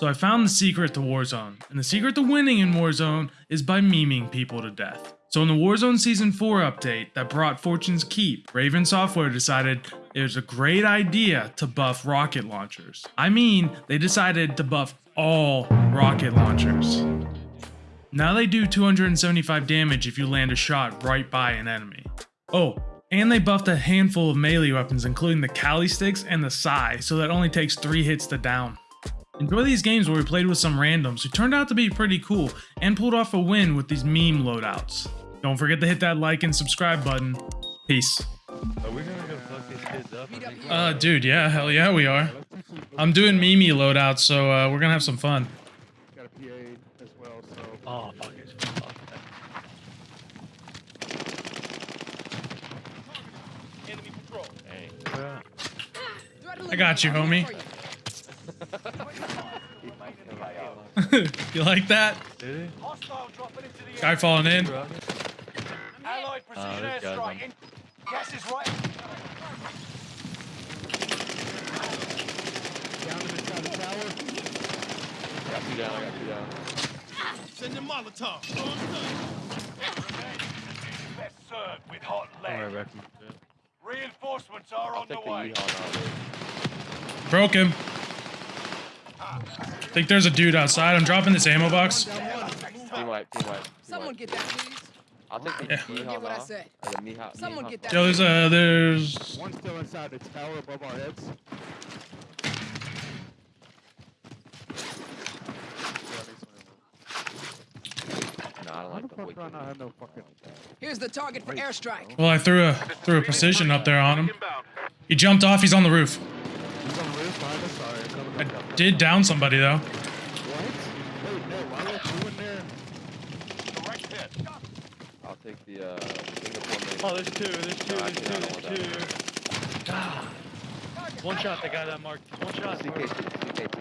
So I found the secret to Warzone, and the secret to winning in Warzone is by memeing people to death. So in the Warzone Season 4 update that brought Fortune's Keep, Raven Software decided it was a great idea to buff rocket launchers. I mean, they decided to buff all rocket launchers. Now they do 275 damage if you land a shot right by an enemy. Oh, and they buffed a handful of melee weapons including the Kali sticks and the Sai, so that only takes 3 hits to down. Enjoy these games where we played with some randoms who turned out to be pretty cool and pulled off a win with these meme loadouts. Don't forget to hit that like and subscribe button. Peace. Are we gonna go fuck these kids up? Uh, dude, yeah, hell yeah, we are. I'm doing meme loadouts, so uh, we're gonna have some fun. Got a PA as well, so. Oh, fuck it. Fuck that. Hey. I got you, homie. you like that? Did he? Guy falling in. Allied precision this guy's airstrike. on- in- Gas is right. Down to the side of the tower. Got two down, I got two down. Best served with hot lead. about. Reinforcements are I'll on the take the way. Ehon Broke him. Think there's a dude outside. I'm dropping this ammo box. Down one. Team wipe, team wipe. Someone get that, please. I'll take the Yeah. Ehon Get I said. or the Miha- Someone Miha- get that. Yo, there's a there's One still inside the tower above our heads. No, I don't like the the wicked I have no fucking. Here's the target for airstrike. well, I threw a threw a precision up there on him. He jumped off. He's on the roof. He's on the roof behind us. Sorry, coming I up. did down somebody though. What? Wait, no. Why were you in there? Direct hit. I'll take the uh, Singapore main. Oh, there's two, there's two, No, there's actually, I two, don't want there's two. Ah. One shot, the guy that marked. One shot. CKT, CKT.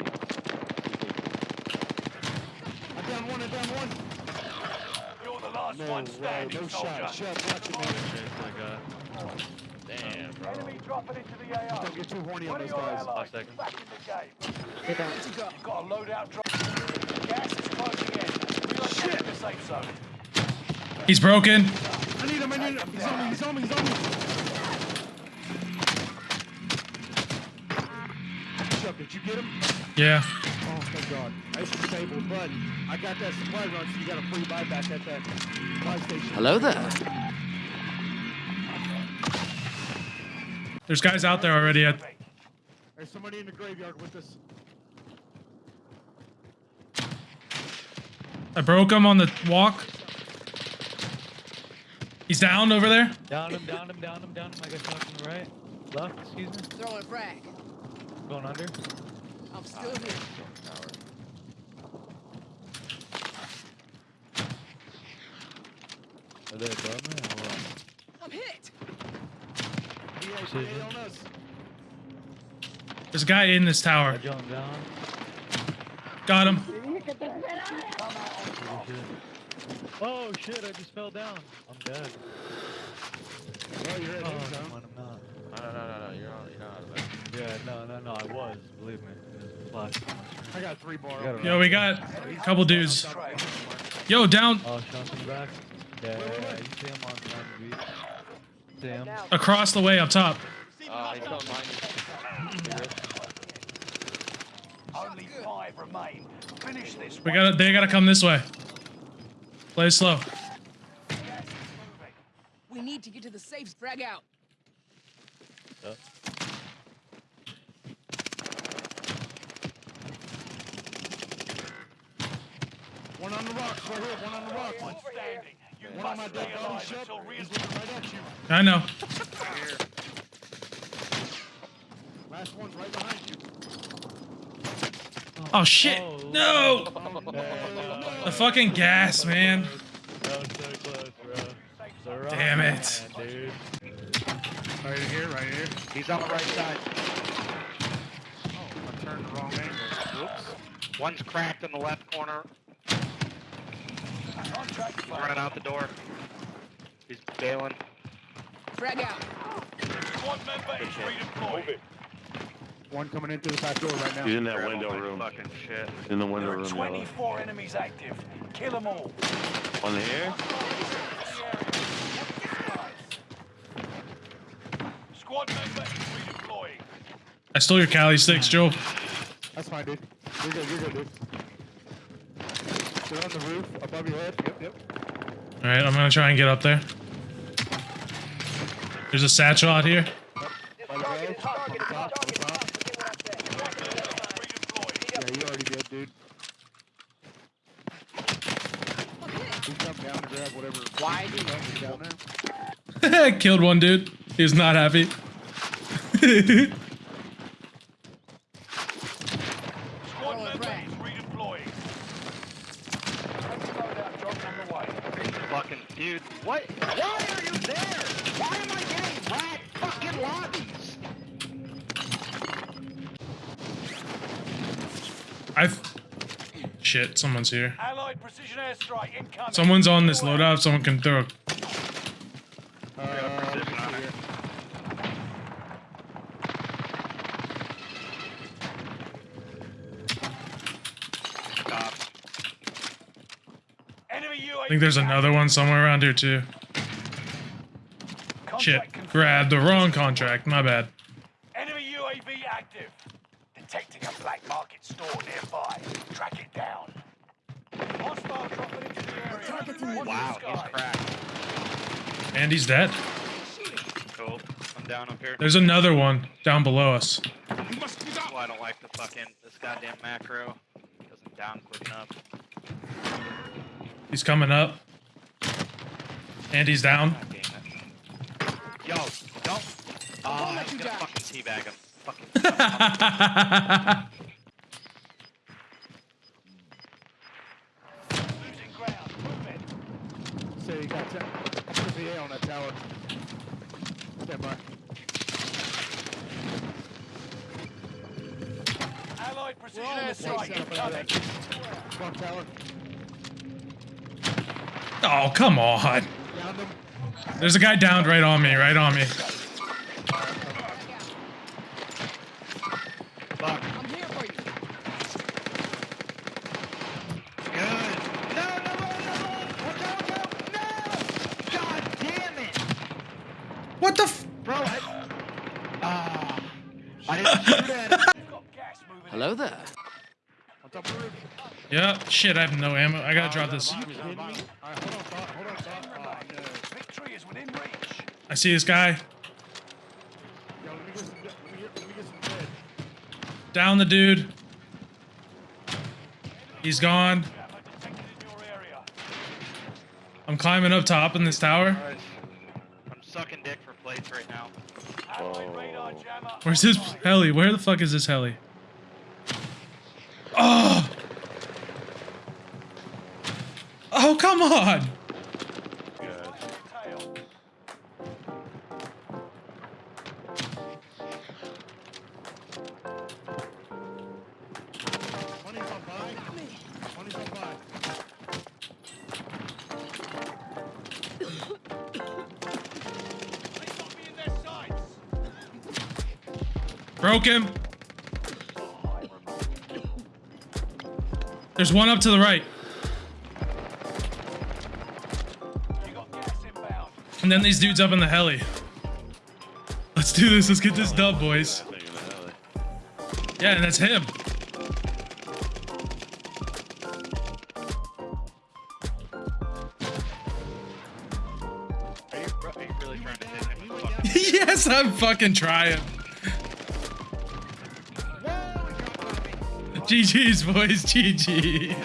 I'm down one. I'm down one. You're the last No one way. standing, No soldier. shot. Shut. Watch it, man. Shit, that guy. Damn, bro. Enemy dropping into the AR. Don't get too horny on those guys. Five seconds. back in the game. Good to. You've got a loadout drop. Gas is closing in. Relocating the safe zone. He's broken. I need him. I need him. He's on me. He's on me. He's on me. Chuck, did you get him? Yeah. Oh, thank God. I was disabled, but I got that supply run, so you got a free buyback at that supply station. Hello there. There's guys out there already. At, There's somebody in the graveyard with us. I broke him on the walk. He's down over there. Down him, down him, down him, down him. I guess shot from the right. Left, excuse me. Throwing frag. Going under. I'm still here. Are they above me or what? I'm hit. He has Precision. PA on us. There's a guy in this tower. Got him. Oh shit, I just fell down. I'm dead. Oh, you're at Oh, his never I'm not. No, no, no, no, no. You're on. You're not out of that. Yeah, no, no, no, I was. Believe me. It was a flash. on my screen. I got three bar. I got on it. me. Yo, we got a couple dudes. Yo, down Oh, shots in back. Yeah, yeah, yeah, you see him on, on the beach. See across the way up top. Uh, he's coming. Only five remain. Finish this. We gotta. They gotta come this way. Play slow. We need to get to the safe. Frag out. Yep. One on the rocks, right here. One on the rocks. One standing. You One on my must dead body alive ship. He's looking right at you. I know. Last one's right behind you. Oh shit! No! Oh, no. The fucking gas, man. So close. Damn it. Right here, right here. He's on the right side. Oh, I turned the wrong angle. Whoops. One's cracked in the left corner. Running out the door. He's bailing. Frag out. Squad member is redeployed. One coming in through the back door right now. He's in that Grab window room. Fucking shit. In the window There are room. yellow. 24 enemies active. Kill them all. On the air? Squad member is redeploying. I stole your Kali sticks, Joe. That's fine, dude. You're good, you're good, dude. They're on the roof, above your head. Yep, yep. All right, I'm gonna try and get up there. There's a satchel out here. Killed one dude. He was not happy. Squad Oh, member right. is redeploying. Friendly loadout drop on the way. Fucking dude. What? Why are you there? Why am I getting rat fucking lobbies? I've. Shit, someone's here. Allied precision airstrike incoming. Someone's on this Away. loadout. Someone can throw. Uh, let me precision on see it. here. Cops. Enemy UAV. I think there's another one somewhere around here too. Contract Shit, confirmed. grabbed the wrong contract. My bad. Enemy UAV active. Detecting a black market store nearby. Track it down. Hostile dropping into the area. Watch Wow, the he's cracked. And he's dead. Cool. I'm down up here. There's another one down below us. Oh, I don't like the fucking this goddamn macro. Doesn't down quick enough. He's coming up. And he's down. God damn it. Yo, don't. Oh, ah, I let you gonna die. fucking teabag him. Fucking. Losing ground. Move it. Say you got 10. Put the on that tower. Stand by. Allied precision We're all in airstrike zone. incoming. Tower. Oh, come on. There's a guy downed right on me, right on me. Fuck. I'm here for you. Good. No, no, no, no, no. Watch out, watch. No. God damn it. What the f- Bro, I. Ah. I didn't shoot at him. We've got gas moving. Hello there. On top of the roof. Yeah, shit, I have no ammo. I gotta drop this. Are you kidding me? Alright, hold on, thought, hold on, thought. Oh, no. Victory is within reach. I see this guy. Yo, let me get some, let me get, let me get some bed. Down the dude. He's gone. Trapper detected in your area. I'm climbing up top in this tower. Guys, I'm sucking dick for plates right now. Allied radar jammer. Where's this heli? Where the fuck is this heli? Oh! Oh, come on! Broke him. There's one up to the right. And then these dudes up in the heli. Let's do this. Let's get this dub, boys. Yeah, and that's him. Yes, I'm fucking trying. GG's, boys. GG.